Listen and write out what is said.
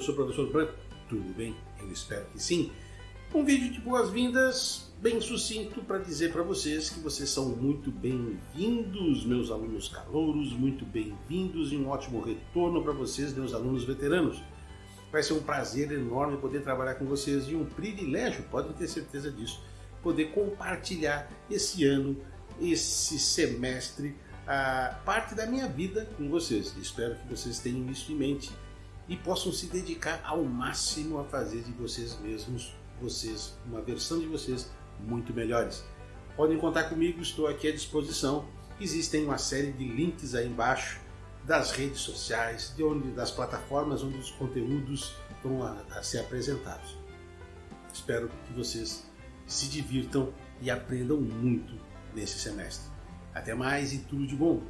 sou o professor Branco. Tudo bem? Eu espero que sim. Um vídeo de boas-vindas, bem sucinto, para dizer para vocês que vocês são muito bem-vindos, meus alunos calouros, muito bem-vindos e um ótimo retorno para vocês, meus alunos veteranos. Vai ser um prazer enorme poder trabalhar com vocês e um privilégio, podem ter certeza disso, poder compartilhar esse ano, esse semestre, a parte da minha vida com vocês. Espero que vocês tenham isso em mente e possam se dedicar ao máximo a fazer de vocês mesmos, vocês, uma versão de vocês muito melhores. Podem contar comigo, estou aqui à disposição. Existem uma série de links aí embaixo das redes sociais, de onde, das plataformas onde os conteúdos vão a, a ser apresentados. Espero que vocês se divirtam e aprendam muito nesse semestre. Até mais e tudo de bom!